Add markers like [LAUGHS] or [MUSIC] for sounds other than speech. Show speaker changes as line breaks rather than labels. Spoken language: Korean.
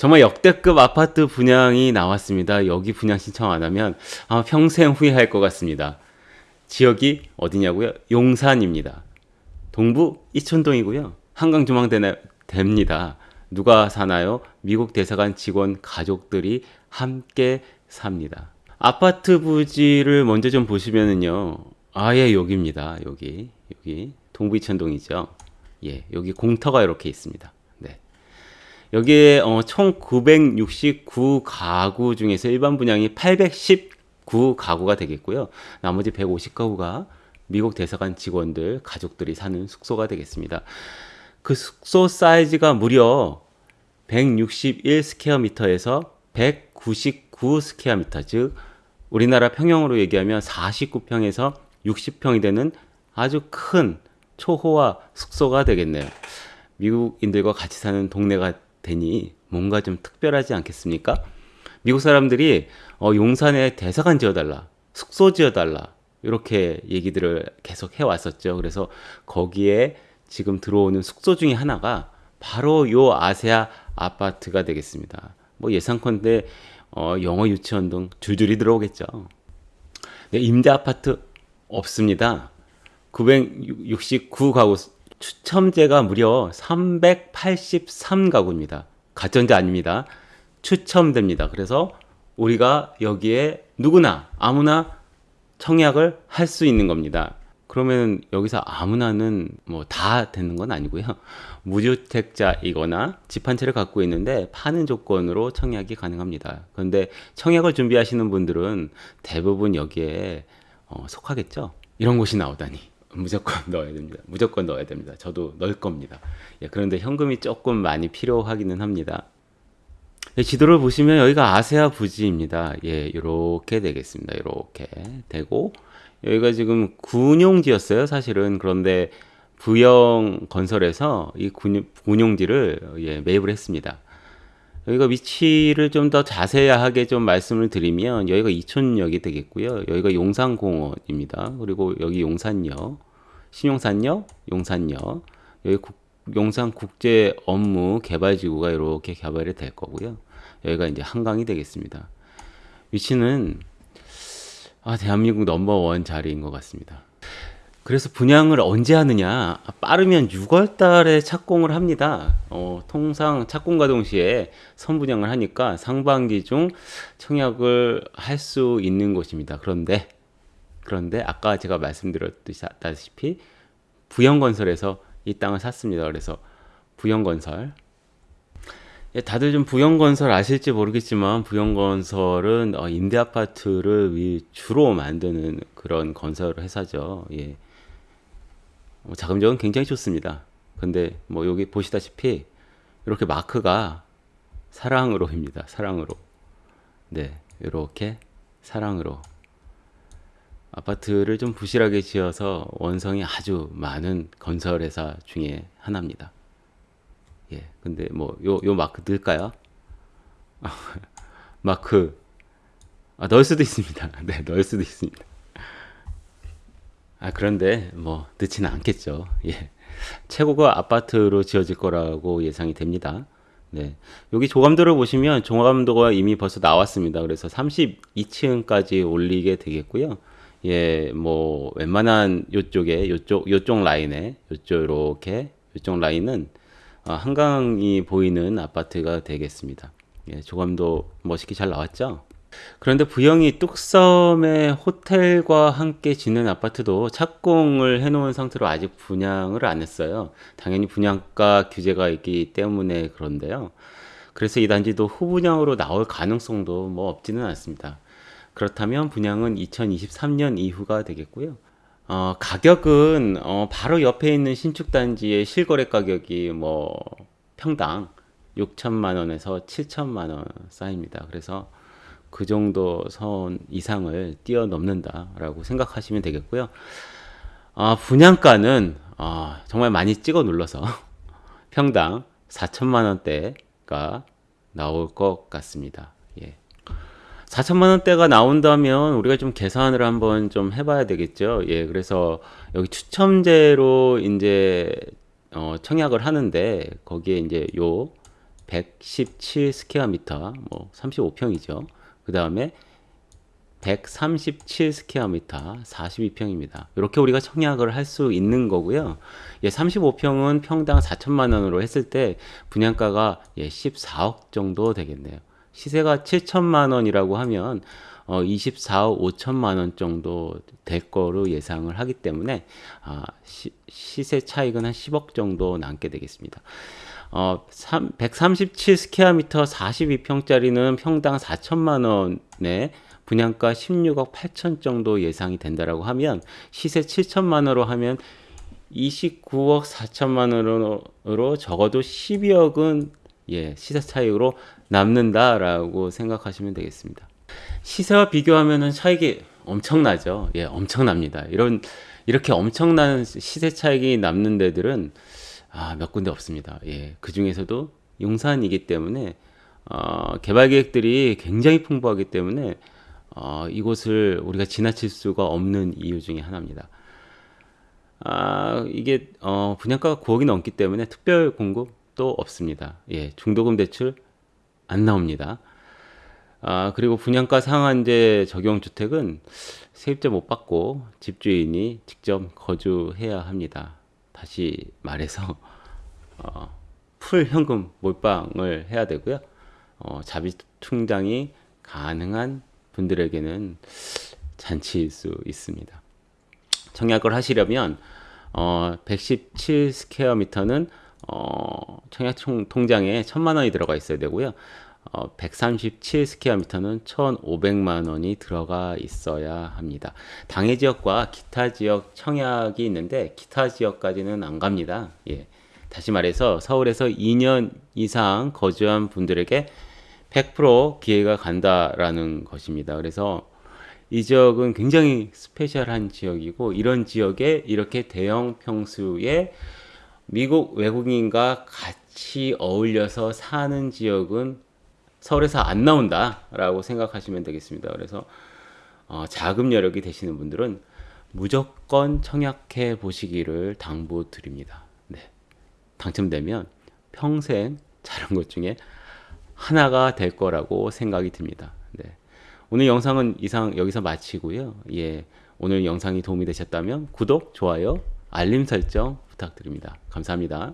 정말 역대급 아파트 분양이 나왔습니다. 여기 분양 신청 안 하면 아마 평생 후회할 것 같습니다. 지역이 어디냐고요? 용산입니다. 동부 이촌동이고요. 한강 조망대 됩니다. 누가 사나요? 미국 대사관 직원 가족들이 함께 삽니다. 아파트 부지를 먼저 좀 보시면은요. 아예 여기입니다. 여기 여기 동부 이촌동이죠. 예, 여기 공터가 이렇게 있습니다. 여기에 어, 총 969 가구 중에서 일반 분양이 819 가구가 되겠고요. 나머지 150가구가 미국 대사관 직원들 가족들이 사는 숙소가 되겠습니다. 그 숙소 사이즈가 무려 161 square meter에서 199 square meter 즉 우리나라 평형으로 얘기하면 49평에서 60평이 되는 아주 큰 초호화 숙소가 되겠네요. 미국인들과 같이 사는 동네가 되니 뭔가 좀 특별하지 않겠습니까? 미국 사람들이 어, 용산에 대사관 지어달라, 숙소 지어달라 이렇게 얘기들을 계속 해왔었죠. 그래서 거기에 지금 들어오는 숙소 중에 하나가 바로 요 아세아 아파트가 되겠습니다. 뭐 예상컨대 어, 영어 유치원 등 줄줄이 들어오겠죠. 네, 임대 아파트 없습니다. 969가구 추첨제가 무려 383가구입니다. 가전제 아닙니다. 추첨됩니다. 그래서 우리가 여기에 누구나 아무나 청약을 할 수 있는 겁니다. 그러면 여기서 아무나는 뭐 다 되는 건 아니고요. 무주택자이거나 집 한 채를 갖고 있는데 파는 조건으로 청약이 가능합니다. 그런데 청약을 준비하시는 분들은 대부분 여기에 어, 속하겠죠. 이런 곳이 나오다니. 무조건 [LAUGHS] 넣어야 됩니다. 무조건 넣어야 됩니다. 저도 넣을 겁니다. 예, 그런데 현금이 조금 많이 필요하기는 합니다. 예, 지도를 보시면 여기가 아세아 부지입니다. 예, 이렇게 되겠습니다. 이렇게 되고 여기가 지금 군용지였어요. 사실은 그런데 부영 건설에서 이 군, 군용지를 예, 매입을 했습니다. 여기가 위치를 좀 더 자세하게 좀 말씀을 드리면 여기가 이촌역이 되겠고요. 여기가 용산공원입니다. 그리고 여기 용산역, 신용산역, 용산역, 여기 국, 용산 국제 업무 개발지구가 이렇게 개발이 될 거고요. 여기가 이제 한강이 되겠습니다. 위치는 아, 대한민국 넘버원 자리인 것 같습니다. 그래서 분양을 언제 하느냐? 빠르면 6월 달에 착공을 합니다. 어, 통상 착공과 동시에 선분양을 하니까 상반기 중 청약을 할 수 있는 곳입니다. 그런데 그런데 아까 제가 말씀드렸다시피 부영건설에서 이 땅을 샀습니다. 그래서 부영건설 예, 다들 좀 부영건설 아실지 모르겠지만 부영건설은 어, 임대 아파트를 주로 만드는 그런 건설 회사죠. 예. 뭐 자금력은 굉장히 좋습니다. 근데 뭐 여기 보시다시피 이렇게 마크가 사랑으로입니다. 사랑으로. 네, 이렇게 사랑으로. 아파트를 좀 부실하게 지어서 원성이 아주 많은 건설회사 중에 하나입니다. 예, 근데 뭐 요 요 마크 넣을까요? [LAUGHS] 마크 아, 넣을 수도 있습니다. [LAUGHS] 네, 넣을 수도 있습니다. 아, 그런데 뭐 늦지는 않겠죠. 예. 최고가 아파트로 지어질 거라고 예상이 됩니다. 네. 여기 조감도를 보시면 조감도가 이미 벌써 나왔습니다. 그래서 32층까지 올리게 되겠고요. 예, 뭐 웬만한 요쪽에 요쪽 요쪽 라인에 요쪽 이렇게 요쪽 라인은 어, 한강이 보이는 아파트가 되겠습니다. 예, 조감도 멋있게 잘 나왔죠? 그런데 부영이 뚝섬의 호텔과 함께 짓는 아파트도 착공을 해놓은 상태로 아직 분양을 안 했어요. 당연히 분양가 규제가 있기 때문에 그런데요. 그래서 이 단지도 후분양으로 나올 가능성도 뭐 없지는 않습니다. 그렇다면 분양은 2023년 이후가 되겠고요. 어, 가격은 어, 바로 옆에 있는 신축 단지의 실거래 가격이 뭐 평당 6천만 원에서 7천만 원 사이입니다. 그래서 그 정도 선 이상을 뛰어넘는다라고 생각하시면 되겠고요. 아, 분양가는 아, 정말 많이 찍어 눌러서 [LAUGHS] 평당 4천만 원대가 나올 것 같습니다. 예. 4천만 원대가 나온다면 우리가 좀 계산을 한번 좀 해봐야 되겠죠. 예, 그래서 여기 추첨제로 이제 어, 청약을 하는데 거기에 이제 요 117 square meter, 뭐 35평이죠. 그 다음에 137 square meter, 42평입니다. 이렇게 우리가 청약을 할 수 있는 거고요. 예, 35평은 평당 4천만 원으로 했을 때 분양가가 예, 14억 정도 되겠네요. 시세가 7천만 원이라고 하면 어, 24억 5천만 원 정도 될 거로 예상을 하기 때문에 아, 시, 시세 차익은 한 10억 정도 남게 되겠습니다. 어, 3, 137 square meter 42평짜리는 평당 4천만 원에 분양가 16억 8천 정도 예상이 된다라고 하면 시세 7천만 원으로 하면 29억 4천만 원으로 적어도 12억은 예, 시세 차익으로 남는다라고 생각하시면 되겠습니다. 시세와 비교하면은 차익이 엄청나죠. 예, 엄청납니다. 이런 이렇게 엄청난 시세 차익이 남는 데들은 아, 몇 군데 없습니다. 예, 그 중에서도 용산이기 때문에 어, 개발 계획들이 굉장히 풍부하기 때문에 어, 이곳을 우리가 지나칠 수가 없는 이유 중에 하나입니다. 아, 이게 어, 분양가가 9억이 넘기 때문에 특별 공급 도 없습니다. 예, 중도금 대출 안 나옵니다. 아, 그리고 분양가 상한제 적용 주택은 세입자 못 받고 집주인이 직접 거주해야 합니다. 다시 말해서 어, full 현금 몰빵을 해야 되고요. 어, 자비 충당이 가능한 분들에게는 잔치일 수 있습니다. 청약을 하시려면 어, 117 square meter는 어, 청약 총, 통장에 1000만 원이 들어가 있어야 되고요. 어, 137 square meter는 1,500만 원이 들어가 있어야 합니다. 당해 지역과 기타 지역 청약이 있는데 기타 지역까지는 안 갑니다. 예. 다시 말해서 서울에서 2년 이상 거주한 분들에게 100% 기회가 간다라는 것입니다. 그래서 이 지역은 굉장히 스페셜한 지역이고 이런 지역에 이렇게 대형 평수의 미국 외국인과 같이 어울려서 사는 지역은 서울에서 안 나온다 라고 생각하시면 되겠습니다. 그래서 어, 자금 여력이 되시는 분들은 무조건 청약해 보시기를 당부드립니다. 네. 당첨되면 평생 자란 것 중에 하나가 될 거라고 생각이 듭니다. 네. 오늘 영상은 이상 여기서 마치고요. 예. 오늘 영상이 도움이 되셨다면 구독, 좋아요, 알림 설정 부탁드립니다. 감사합니다.